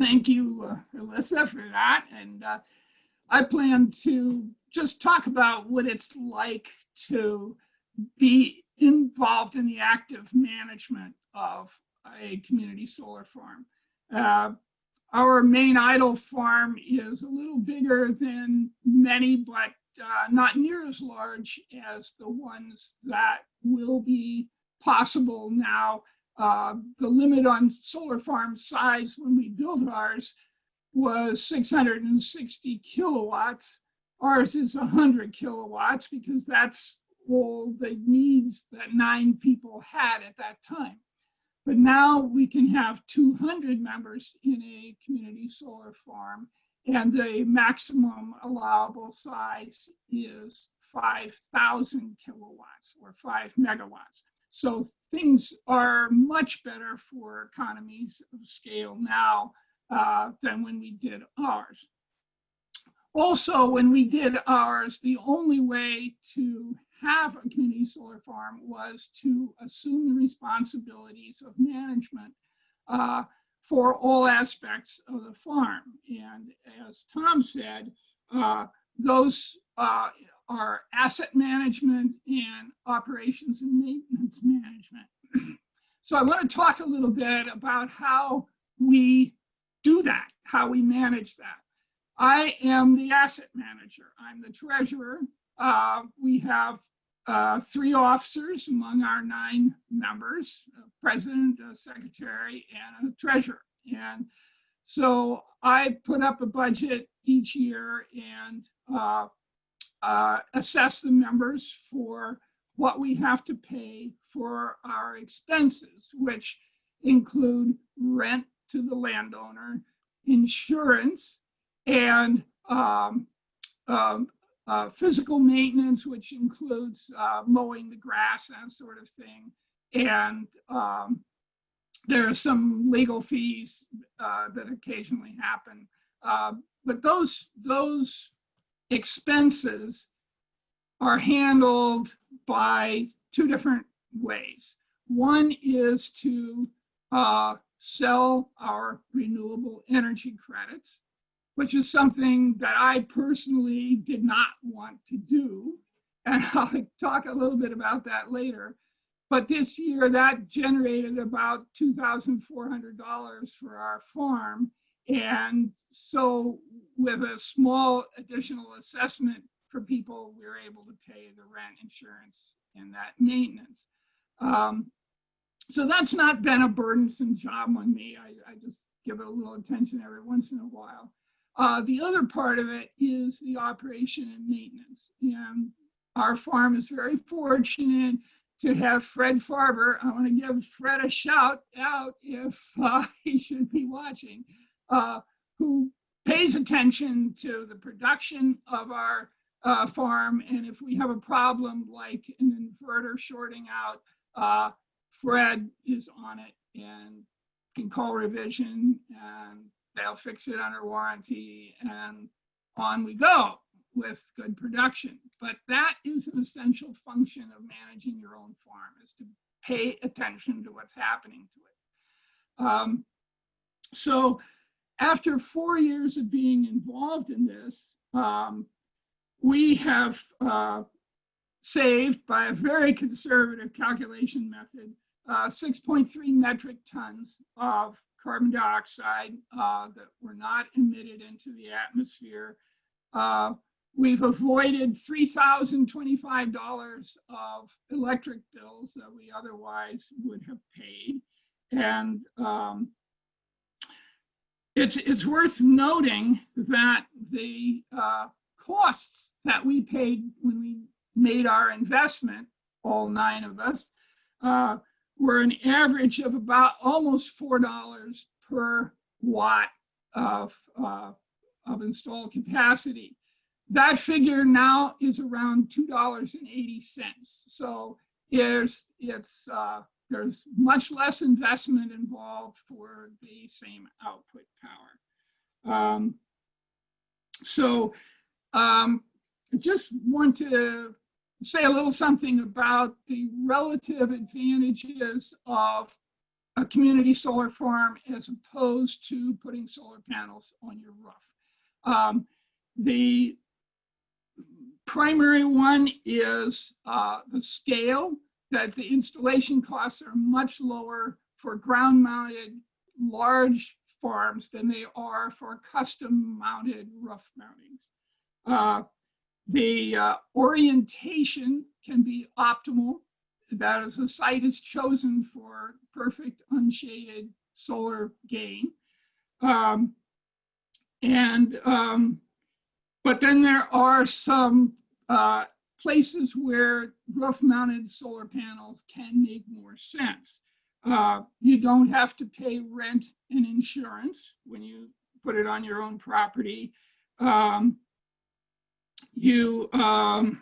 thank you, uh, Alyssa, for that. And uh, I plan to just talk about what it's like to be involved in the active management of a community solar farm. Uh, our Maine Idle farm is a little bigger than many, but uh, not near as large as the ones that will be possible now. Uh, the limit on solar farm size when we build ours was 660 kilowatts. Ours is 100 kilowatts because that's all the needs that nine people had at that time. But now we can have 200 members in a community solar farm and the maximum allowable size is 5,000 kilowatts or five megawatts. So things are much better for economies of scale now uh, than when we did ours. Also, when we did ours, the only way to have a community solar farm was to assume the responsibilities of management uh, for all aspects of the farm. And as Tom said, uh, those uh, are asset management and operations and maintenance management. so I want to talk a little bit about how we do that, how we manage that. I am the asset manager. I'm the treasurer. Uh, we have uh, three officers among our nine members, a president, a secretary, and a treasurer. And so I put up a budget each year and uh, uh, assess the members for what we have to pay for our expenses, which include rent to the landowner, insurance, and um, um, uh, physical maintenance, which includes uh, mowing the grass, that sort of thing. And um, there are some legal fees uh, that occasionally happen. Uh, but those, those expenses are handled by two different ways. One is to uh, sell our renewable energy credits which is something that I personally did not want to do. And I'll talk a little bit about that later. But this year that generated about $2,400 for our farm. And so with a small additional assessment for people, we were able to pay the rent insurance and that maintenance. Um, so that's not been a burdensome job on me. I, I just give it a little attention every once in a while. Uh, the other part of it is the operation and maintenance. And our farm is very fortunate to have Fred Farber. I want to give Fred a shout out if uh, he should be watching, uh, who pays attention to the production of our uh, farm. And if we have a problem like an inverter shorting out, uh, Fred is on it and can call revision and they'll fix it under warranty and on we go with good production. But that is an essential function of managing your own farm is to pay attention to what's happening to it. Um, so after four years of being involved in this, um, we have uh, saved by a very conservative calculation method, uh, 6.3 metric tons of carbon dioxide uh, that were not emitted into the atmosphere. Uh, we've avoided $3,025 of electric bills that we otherwise would have paid. And um, it's, it's worth noting that the uh, costs that we paid when we made our investment, all nine of us, uh, were an average of about almost $4 per watt of, uh, of installed capacity. That figure now is around $2.80. So there's, it's, uh, there's much less investment involved for the same output power. Um, so um, just want to say a little something about the relative advantages of a community solar farm as opposed to putting solar panels on your roof. Um, the primary one is uh, the scale, that the installation costs are much lower for ground mounted large farms than they are for custom mounted roof mountings. Uh, the uh, orientation can be optimal. That is, the site is chosen for perfect unshaded solar gain. Um, and, um, but then there are some uh, places where roof mounted solar panels can make more sense. Uh, you don't have to pay rent and insurance when you put it on your own property. Um, you um,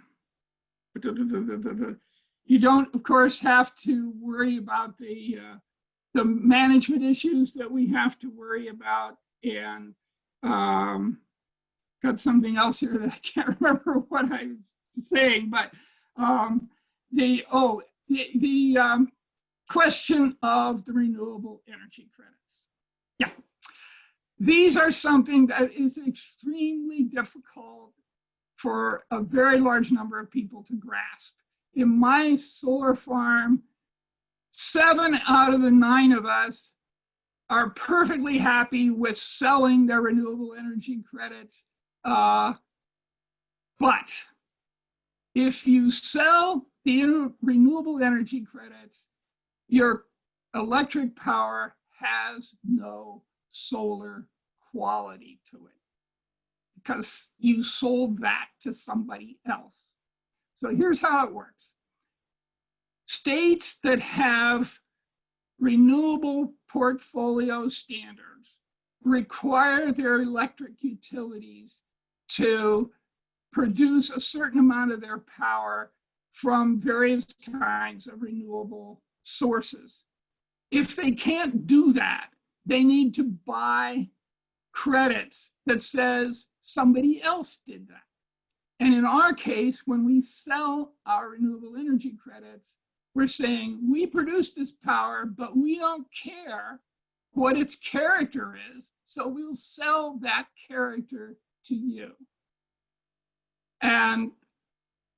you don't, of course, have to worry about the uh, the management issues that we have to worry about, and um, got something else here that I can't remember what I was saying, but um, the oh the the um, question of the renewable energy credits. Yeah, these are something that is extremely difficult for a very large number of people to grasp. In my solar farm, seven out of the nine of us are perfectly happy with selling their renewable energy credits. Uh, but if you sell the renewable energy credits, your electric power has no solar quality to it because you sold that to somebody else. So here's how it works. States that have renewable portfolio standards require their electric utilities to produce a certain amount of their power from various kinds of renewable sources. If they can't do that, they need to buy credits that says somebody else did that. And in our case, when we sell our renewable energy credits, we're saying we produce this power, but we don't care what its character is. So we'll sell that character to you. And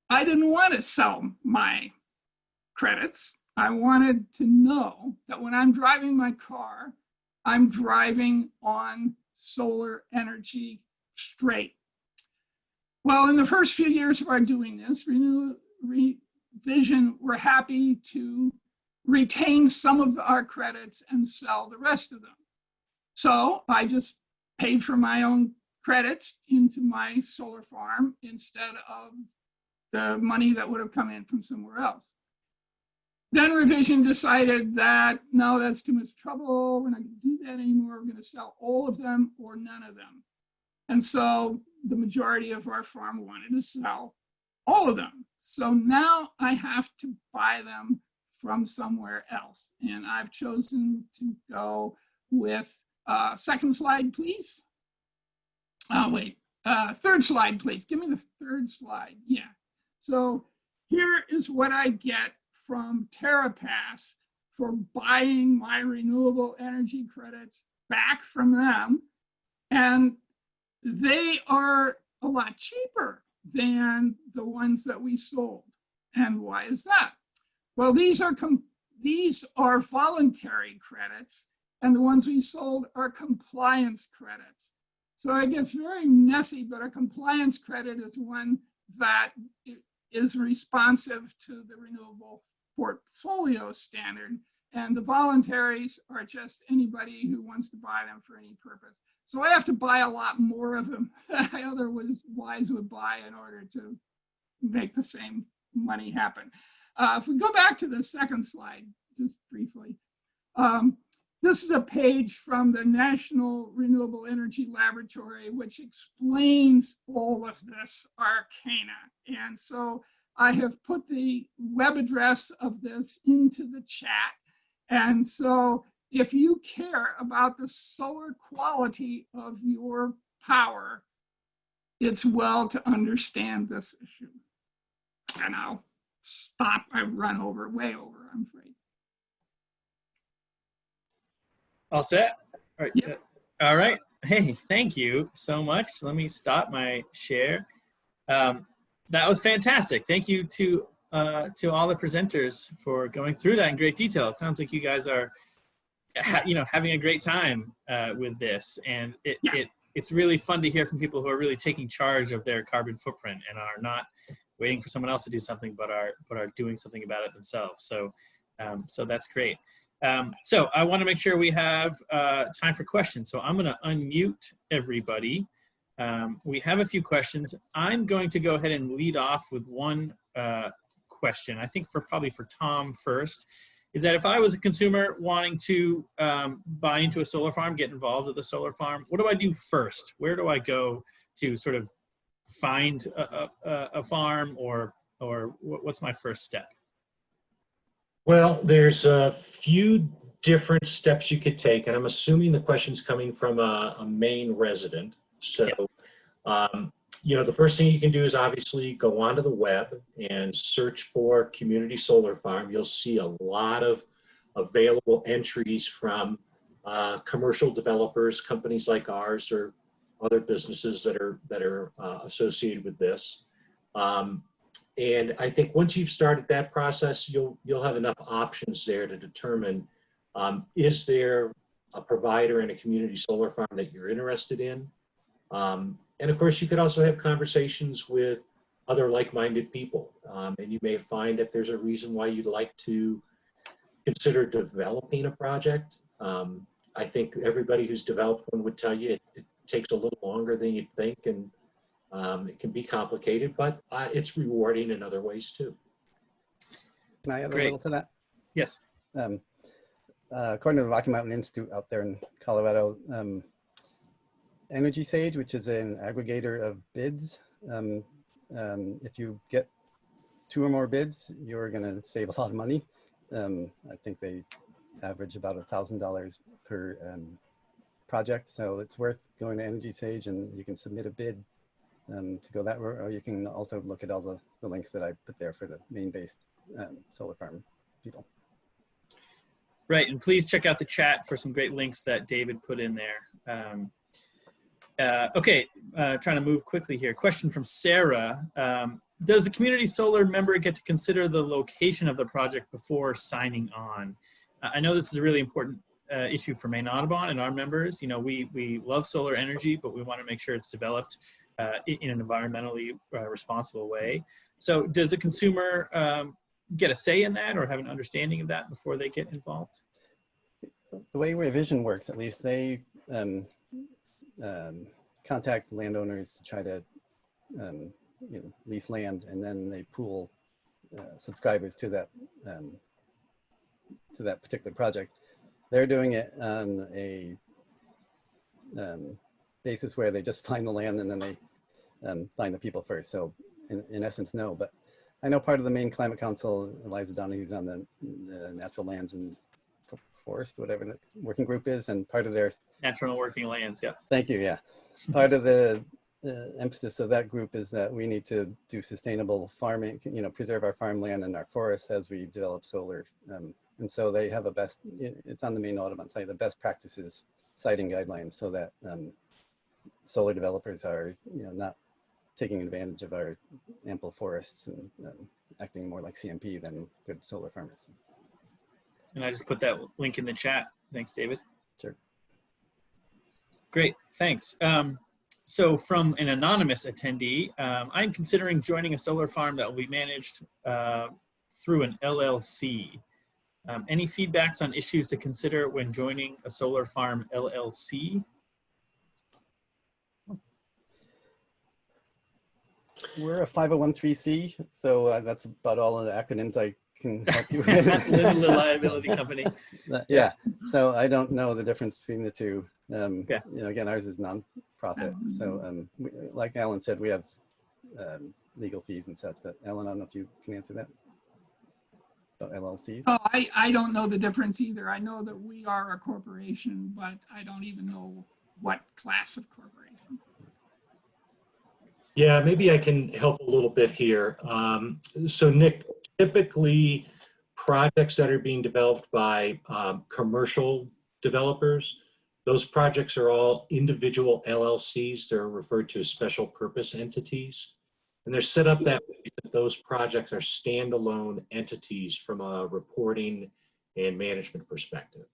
I didn't want to sell my credits. I wanted to know that when I'm driving my car, I'm driving on solar energy straight. Well, in the first few years of our doing this, Renew Revision were happy to retain some of our credits and sell the rest of them. So I just paid for my own credits into my solar farm instead of the money that would have come in from somewhere else. Then revision decided that, no, that's too much trouble. We're not gonna do that anymore. We're gonna sell all of them or none of them. And so the majority of our farm wanted to sell all of them. So now I have to buy them from somewhere else. And I've chosen to go with, uh, second slide, please. Oh, wait, uh, third slide, please. Give me the third slide. Yeah. So here is what I get from TerraPass for buying my renewable energy credits back from them. And they are a lot cheaper than the ones that we sold. And why is that? Well, these are these are voluntary credits, and the ones we sold are compliance credits. So it gets very messy, but a compliance credit is one that is responsive to the renewable portfolio standard. And the voluntaries are just anybody who wants to buy them for any purpose. So I have to buy a lot more of them than I otherwise would buy in order to make the same money happen. Uh, if we go back to the second slide, just briefly, um, this is a page from the National Renewable Energy Laboratory, which explains all of this arcana. And so I have put the web address of this into the chat. And so if you care about the solar quality of your power, it's well to understand this issue. And I'll stop, I run over, way over, I'm afraid. All set? All right. Yep. All right. Hey, thank you so much. Let me stop my share. Um, that was fantastic. Thank you to uh, to all the presenters for going through that in great detail. It sounds like you guys are ha, you know, having a great time uh, with this, and it, Yeah. it it's really fun to hear from people who are really taking charge of their carbon footprint and are not waiting for someone else to do something, but are but are doing something about it themselves. So, um, so that's great. Um, so I want to make sure we have uh, time for questions. So I'm going to unmute everybody. Um, we have a few questions. I'm going to go ahead and lead off with one uh, question. I think for probably for Tom first is that if I was a consumer wanting to um, buy into a solar farm, get involved with a solar farm, what do I do first? Where do I go to sort of find a, a, a farm or, or what's my first step? Well, there's a few different steps you could take, and I'm assuming the question's coming from a, a Maine resident. So, um, you know, the first thing you can do is obviously go onto the web and search for community solar farm. You'll see a lot of available entries from uh, commercial developers, companies like ours, or other businesses that are that are uh, associated with this. Um, and I think once you've started that process, you'll you'll have enough options there to determine um, is there a provider in a community solar farm that you're interested in. Um, and of course, you could also have conversations with other like-minded people, um, and you may find that there's a reason why you'd like to consider developing a project. Um, I think everybody who's developed one would tell you it, it takes a little longer than you'd think, and um, it can be complicated, but uh, it's rewarding in other ways too. Can I add Great. a little to that? Yes. Um, uh, according to the Rocky Mountain Institute out there in Colorado, um, EnergySage, which is an aggregator of bids, um, um, if you get two or more bids, you're going to save a lot of money. Um, I think they average about a thousand dollars per um, project, so it's worth going to EnergySage, and you can submit a bid um, to go that route, or you can also look at all the, the links that I put there for the Maine-based um, solar farm people. Right, and please check out the chat for some great links that David put in there. Um, uh, okay, uh, trying to move quickly here. Question from Sarah. Um, does a community solar member get to consider the location of the project before signing on? Uh, I know this is a really important uh, issue for Maine Audubon and our members. You know, we, we love solar energy, but we want to make sure it's developed uh, in, an environmentally uh, responsible way. So does a consumer um, get a say in that or have an understanding of that before they get involved? the way Revision works, at least, they um, um, contact landowners to try to um, you know, lease land, and then they pool uh, subscribers to that um, to that particular project. They're doing it on a um, basis where they just find the land and then they um, find the people first. So, in, in essence, no. But I know part of the Maine Climate Council, Eliza Donoghue's on the, the Natural Lands and Forest, whatever the working group is, and part of their Natural working lands, yeah. Thank you. Yeah. Part of the uh, emphasis of that group is that we need to do sustainable farming, you know, preserve our farmland and our forests as we develop solar. Um, and so they have a best, it's on the Maine Audubon site, the best practices siting guidelines so that um, solar developers are, you know, not taking advantage of our ample forests and um, acting more like CMP than good solar farmers. And I just put that link in the chat. Thanks, David. Sure. Great, thanks. Um, so from an anonymous attendee, um, I'm considering joining a solar farm that will be managed uh, through an LLC. Um, any feedbacks on issues to consider when joining a solar farm LLC? We're a 501c, so uh, that's about all of the acronyms I can help you with. Limited liability company. Uh, Yeah, so I don't know the difference between the two. Um, Yeah. You know, again, ours is nonprofit. So um, we, like Alan said, we have um, legal fees and such, but Alan, I don't know if you can answer that. About LLCs? Oh, I, I don't know the difference either. I know that we are a corporation, but I don't even know what class of corporation. Yeah, maybe I can help a little bit here. Um, so Nick, typically projects that are being developed by um, commercial developers, those projects are all individual LLCs. They're referred to as special purpose entities. And they're set up that those projects are standalone entities from a reporting and management perspective.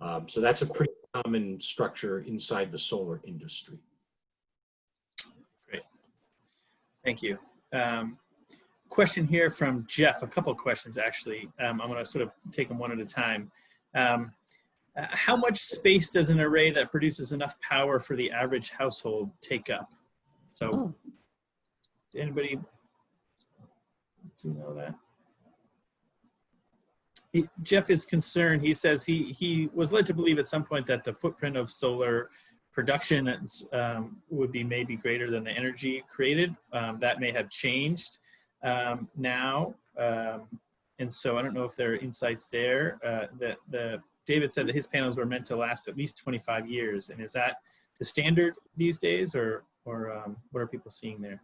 Um, so that's a pretty common structure inside the solar industry. Thank you. Um, question here from Jeff, a couple of questions actually. Um, I'm gonna sort of take them one at a time. Um, uh, how much space does an array that produces enough power for the average household take up? So, Oh. anybody do you know that? He, Jeff is concerned. He says he he was led to believe at some point that the footprint of solar production um, would be maybe greater than the energy created. Um, that may have changed um, now. Um, and so I don't know if there are insights there. Uh, that the David said that his panels were meant to last at least 25 years. And is that the standard these days or, or um, what are people seeing there?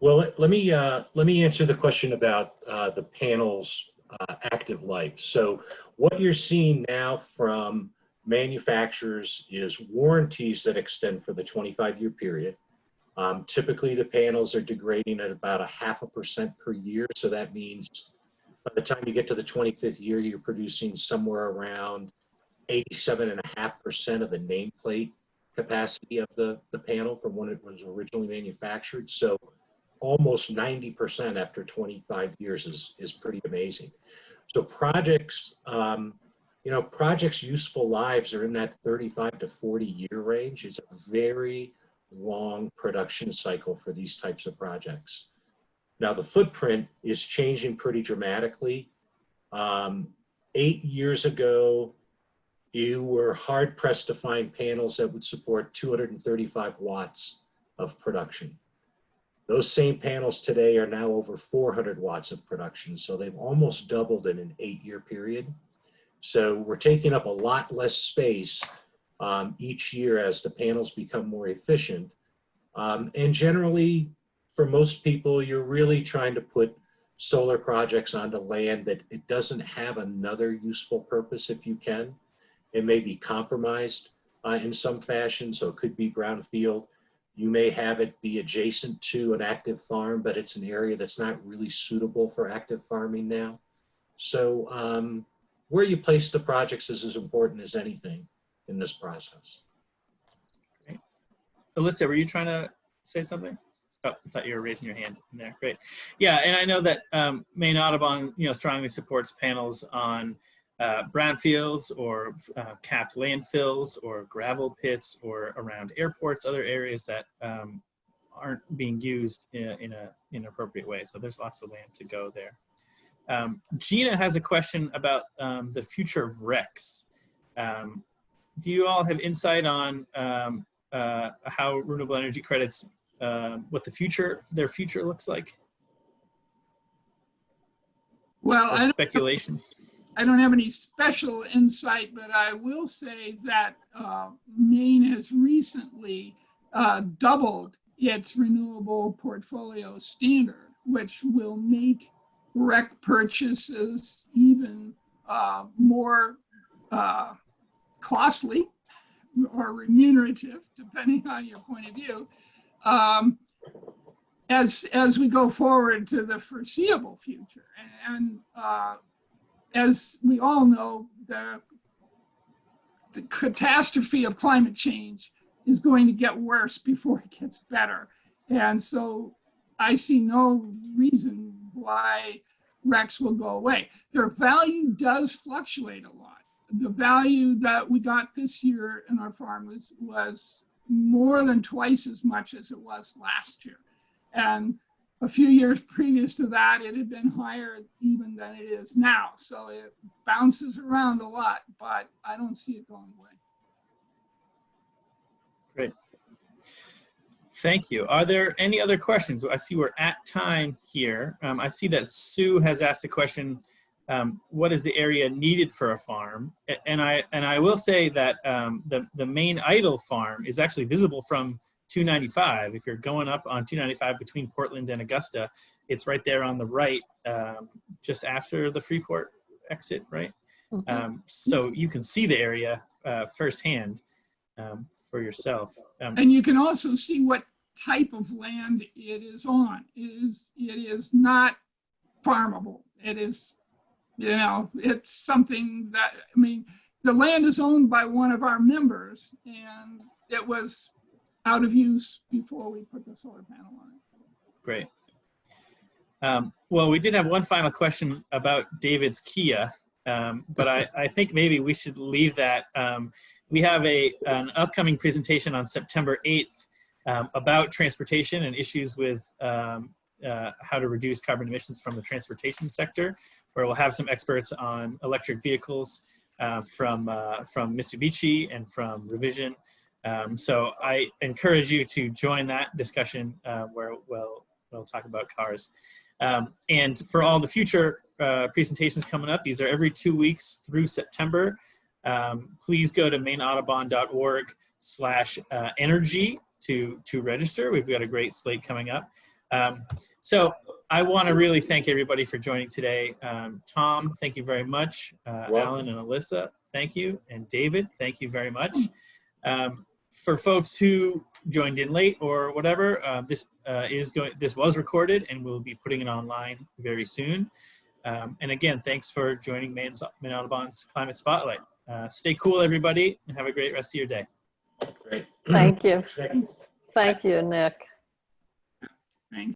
Well, let- let me, uh, let me answer the question about uh, the panel's uh, active life. So what you're seeing now from manufacturers is warranties that extend for the 25-year period. Um, Typically, the panels are degrading at about a half a percent per year. So that means by the time you get to the 25th year, you're producing somewhere around 87.5% of the nameplate capacity of the, the panel from when it was originally manufactured. So almost 90% after 25 years is, is pretty amazing. So projects, um, you know, projects' useful lives are in that 35 to 40 year range. It's a very long production cycle for these types of projects. Now the footprint is changing pretty dramatically. Um, eight years ago, you were hard pressed to find panels that would support 235 watts of production. Those same panels today are now over 400 watts of production. So they've almost doubled in an eight year period. So we're taking up a lot less space um, each year as the panels become more efficient. Um, and generally, for most people, you're really trying to put solar projects onto land that it doesn't have another useful purpose if you can. It may be compromised uh, in some fashion, so it could be brownfield. You may have it be adjacent to an active farm, but it's an area that's not really suitable for active farming now. So um, where you place the projects is as important as anything in this process. Alyssa, were you trying to say something? Oh, I thought you were raising your hand in there. Great. Yeah, and I know that um, Maine Audubon, you know, strongly supports panels on uh, brownfields or uh, capped landfills or gravel pits or around airports, other areas that um, aren't being used in, in a in an appropriate way. So there's lots of land to go there. Um, Gina has a question about um, the future of RECs. Um, do you all have insight on um, uh, how renewable energy credits, uh, what the future, their future looks like? Well, I speculation? I don't have any special insight, but I will say that uh, Maine has recently uh, doubled its renewable portfolio standard, which will make REC purchases even uh, more uh, costly or remunerative, depending on your point of view, um, as as we go forward to the foreseeable future. And uh, as we all know, the the catastrophe of climate change is going to get worse before it gets better. And so I see no reason why RECs will go away. Their value does fluctuate a lot. The value that we got this year in our farm was, was more than twice as much as it was last year. And a few years previous to that, it had been higher even than it is now. So it bounces around a lot, but I don't see it going away. Thank you. Are there any other questions? I see we're at time here. Um, I see that Sue has asked a question, um, what is the area needed for a farm? And I, and I will say that um, the, the Maine Idle farm is actually visible from 295. If you're going up on 295 between Portland and Augusta, it's right there on the right, um, just after the Freeport exit, right? Mhm. Um, so you can see the area uh, firsthand um, for yourself. Um, And you can also see what type of land it is on. It is, it is not farmable. It is you know, it's something that, I mean, the land is owned by one of our members and it was out of use before we put the solar panel on it. Great. Um, well, we did have one final question about David's Kia, um, but I, I think maybe we should leave that. Um, we have a an upcoming presentation on September 8th um, about transportation and issues with um, uh, how to reduce carbon emissions from the transportation sector, where we'll have some experts on electric vehicles uh, from uh, from Mitsubishi and from Revision. Um, so I encourage you to join that discussion uh, where we'll, we'll talk about cars. Um, and for all the future uh, presentations coming up, these are every two weeks through September. Um, please go to maineaudubon.org slash uh, energy to, to register. We've got a great slate coming up. Um, so I want to really thank everybody for joining today. Um, Tom, thank you very much. Uh, Alan and Alyssa, thank you. And David, thank you very much. Um, for folks who joined in late or whatever, uh, this uh, is going. This was recorded, and we'll be putting it online very soon. Um, and again, thanks for joining Maine's, Maine Audubon's Climate Spotlight. Uh, stay cool, everybody, and have a great rest of your day. Great. Thank you. Thanks. Thank you, Nick.